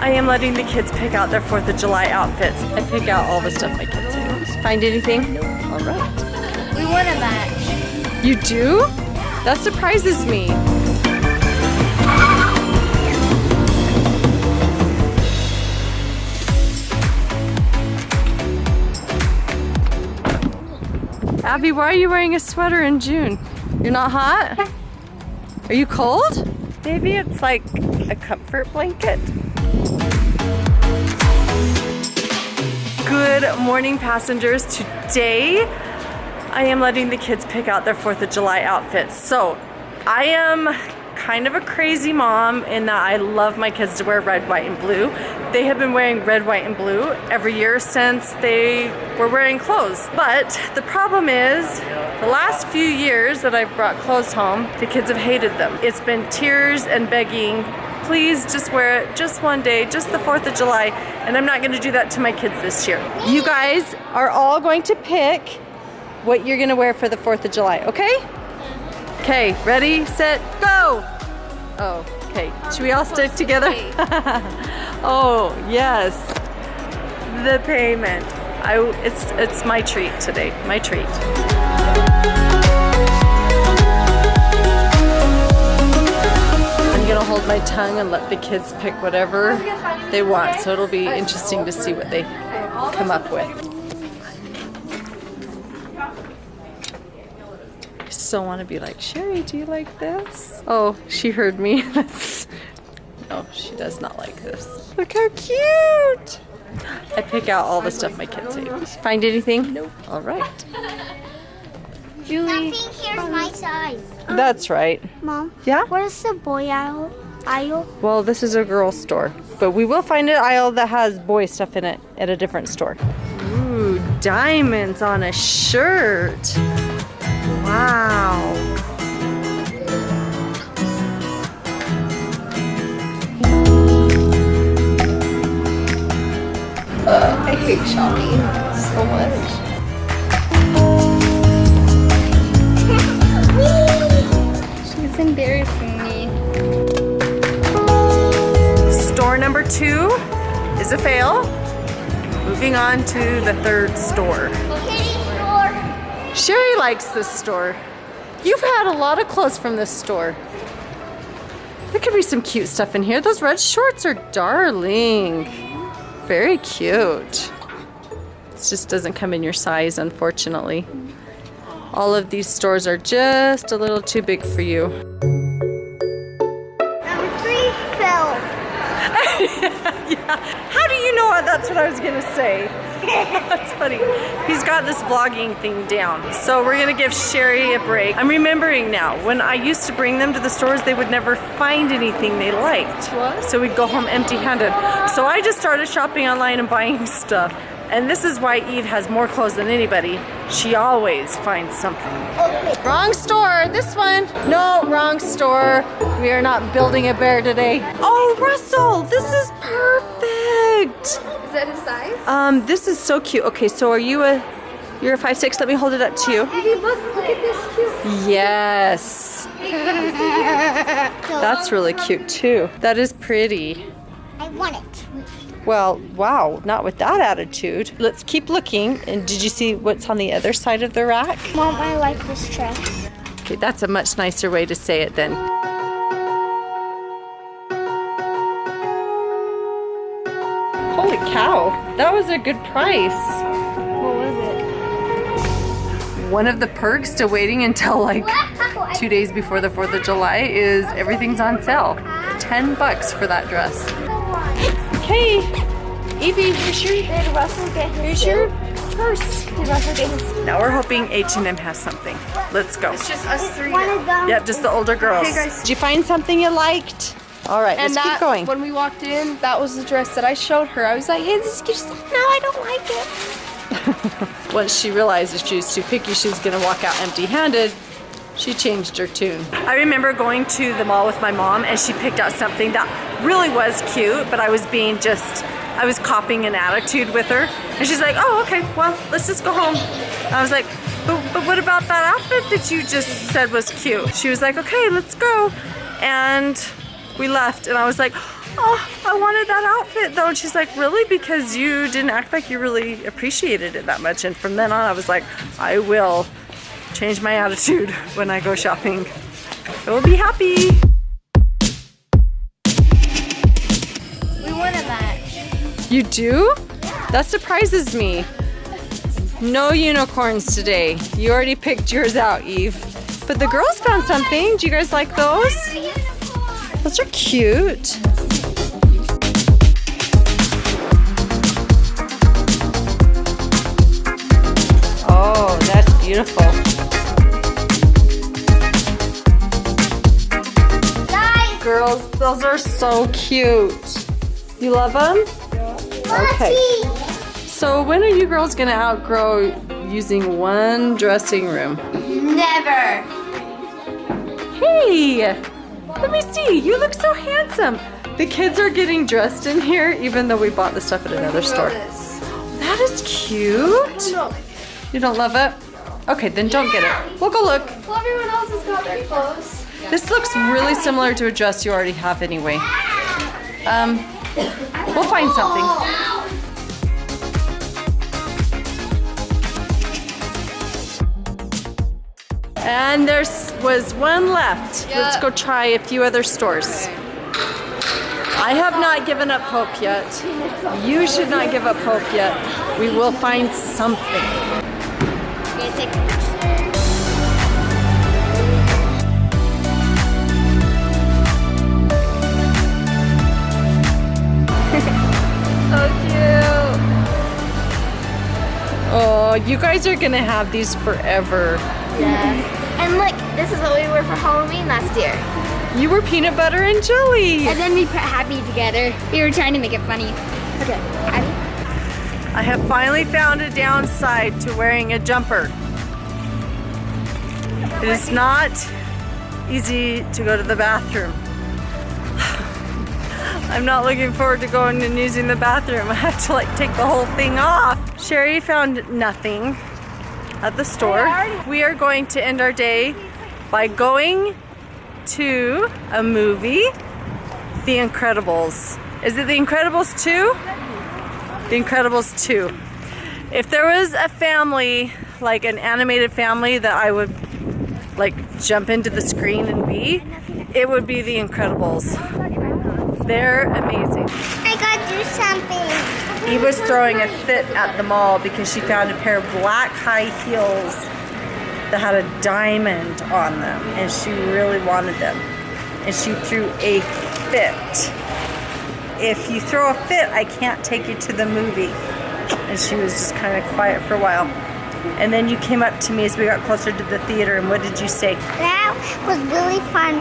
I am letting the kids pick out their 4th of July outfits. I pick out all the stuff my kids say. Find anything? All right. We want a match. You do? That surprises me. Abby, why are you wearing a sweater in June? You're not hot? Are you cold? Maybe it's like a comfort blanket. Good morning, passengers. Today, I am letting the kids pick out their 4th of July outfits. So, I am kind of a crazy mom in that I love my kids to wear red, white, and blue. They have been wearing red, white, and blue every year since they were wearing clothes. But the problem is, the last few years that I've brought clothes home, the kids have hated them. It's been tears and begging, please just wear it just one day, just the 4th of July, and I'm not gonna do that to my kids this year. You guys are all going to pick what you're gonna wear for the 4th of July, okay? Okay, ready, set, go! Oh, okay. Should we all stick together? oh, yes. The payment. I, it's, it's my treat today, my treat. Hold my tongue and let the kids pick whatever they want, so it'll be interesting to see what they come up with. I still want to be like, Shari, do you like this? Oh, she heard me. no, she does not like this. Look how cute! I pick out all the stuff my kids hate. Find anything? Nope. All right. Julie. Nothing here's my size. That's right. Mom. Yeah? Where's the boy aisle? Aisle? Well, this is a girl's store, but we will find an aisle that has boy stuff in it at a different store. Ooh, diamonds on a shirt. Wow. I hate shopping so much. Two is a fail. Moving on to the third store. Shari likes this store. You've had a lot of clothes from this store. There could be some cute stuff in here. Those red shorts are darling. Very cute. It just doesn't come in your size, unfortunately. All of these stores are just a little too big for you. Yeah. How do you know that's what I was gonna say? That's funny. He's got this vlogging thing down. So we're gonna give Shari a break. I'm remembering now, when I used to bring them to the stores, they would never find anything they liked. What? So we'd go home empty handed. So I just started shopping online and buying stuff. And this is why Eve has more clothes than anybody. She always finds something. Wrong store, this one. No, wrong store. We are not building a bear today. Oh, Russell, this is perfect. Is that his size? Um, this is so cute. Okay, so are you a, you're a five six? Let me hold it up to you. Hey, look, look at this cute. Yes, that's really cute too. That is pretty. I want it. Well, wow, not with that attitude. Let's keep looking. And did you see what's on the other side of the rack? Mom, I like this dress. Okay, that's a much nicer way to say it then. Holy cow, that was a good price. What was it? One of the perks to waiting until like two days before the 4th of July is everything's on sale. 10 bucks for that dress. Hey, Evie, here's your, Did Russell get his here's your suit? purse. Did Russell get his Now we're hoping H&M has something. Let's go. It's just us three One now. of them. Yep, just the older girls. Okay, guys. Did you find something you liked? All right, And let's that, keep going. when we walked in, that was the dress that I showed her. I was like, hey, this is cute. Like, no, I don't like it. Once she realized if she was too picky, she was gonna walk out empty-handed, she changed her tune. I remember going to the mall with my mom and she picked out something that really was cute, but I was being just, I was copying an attitude with her. And she's like, oh, okay, well, let's just go home. I was like, but, but what about that outfit that you just said was cute? She was like, okay, let's go. And we left and I was like, oh, I wanted that outfit though. And she's like, really? Because you didn't act like you really appreciated it that much. And from then on, I was like, I will change my attitude when I go shopping. I will be happy. You do? That surprises me. No unicorns today. You already picked yours out, Eve. But the girls found something. Do you guys like those? Those are cute. Oh, that's beautiful. Guys, Girls, those are so cute. You love them? Okay. So when are you girls gonna outgrow using one dressing room? Never. Hey, let me see. You look so handsome. The kids are getting dressed in here, even though we bought the stuff at another store. That is cute. You don't love it? Okay, then don't get it. We'll go look. Well, everyone else has got their clothes. This looks really similar to a dress you already have anyway. Um, we'll find something. And there was one left. Let's go try a few other stores. I have not given up hope yet. You should not give up hope yet. We will find something. You guys are gonna have these forever. Yeah. And look, this is what we were for Halloween last year. You were peanut butter and jelly. And then we put Happy together. We were trying to make it funny. Okay, Happy. I have finally found a downside to wearing a jumper. It is not easy to go to the bathroom. I'm not looking forward to going and using the bathroom. I have to like take the whole thing off. Shari found nothing at the store. We are going to end our day by going to a movie, The Incredibles. Is it The Incredibles 2? The Incredibles 2. If there was a family, like an animated family that I would like jump into the screen and be, it would be The Incredibles. They're amazing. I gotta do something. Eve was throwing a fit at the mall because she found a pair of black high heels that had a diamond on them and she really wanted them. And she threw a fit. If you throw a fit, I can't take you to the movie. And she was just kind of quiet for a while. And then you came up to me as we got closer to the theater and what did you say? That was really fun,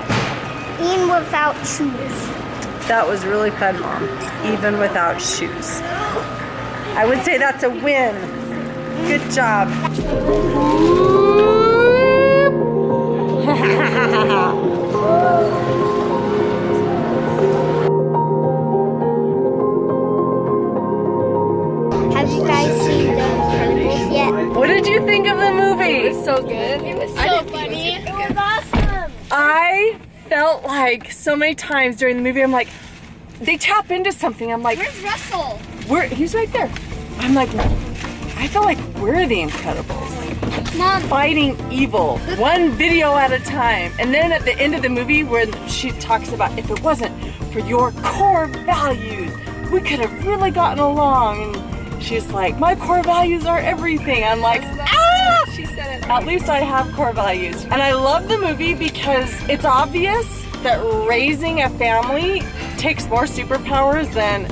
even without shoes. That was really fun, Mom, even without shoes. I would say that's a win. Good job. Have you guys seen The Incredibles yet? What did you think of the movie? So good. It was so funny. It was awesome. I felt like so many times during the movie, I'm like, they tap into something. I'm like, Where's Russell? we're, he's right there. I'm like, I feel like we're the Incredibles. Mom, Fighting evil, one video at a time. And then at the end of the movie, when she talks about if it wasn't for your core values, we could have really gotten along. And she's like, my core values are everything. I'm like! She said it. At least I have core values. And I love the movie because it's obvious that raising a family takes more superpowers than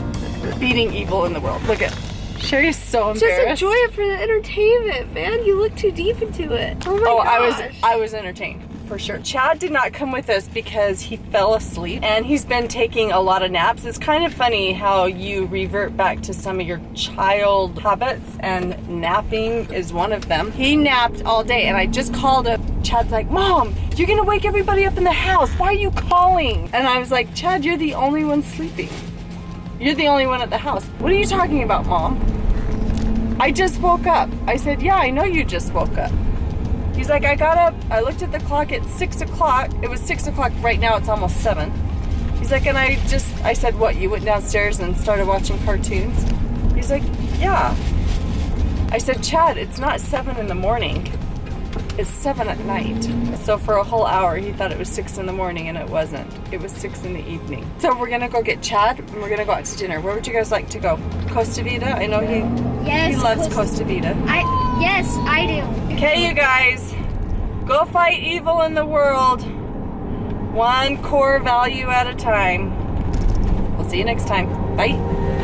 beating evil in the world. Look at Shari's so embarrassed. Just enjoy it for the entertainment, man. You look too deep into it. Oh my oh, gosh. I was I was entertained for sure. Chad did not come with us because he fell asleep and he's been taking a lot of naps. It's kind of funny how you revert back to some of your child habits and napping is one of them. He napped all day and I just called up. Chad's like, Mom, you're gonna wake everybody up in the house. Why are you calling? And I was like, Chad, you're the only one sleeping. You're the only one at the house. What are you talking about, Mom? I just woke up. I said, Yeah, I know you just woke up. He's like, I got up, I looked at the clock at six o'clock. It was six o'clock, right now it's almost seven. He's like, and I just, I said, what, you went downstairs and started watching cartoons? He's like, yeah. I said, Chad, it's not seven in the morning. It's seven at night. So for a whole hour, he thought it was six in the morning and it wasn't. It was six in the evening. So we're gonna go get Chad and we're gonna go out to dinner. Where would you guys like to go? Costa Vida? I know he, Yes. he loves Costa- Costa Vida. I yes, I do. Okay, you guys, go fight evil in the world, one core value at a time. We'll see you next time. Bye.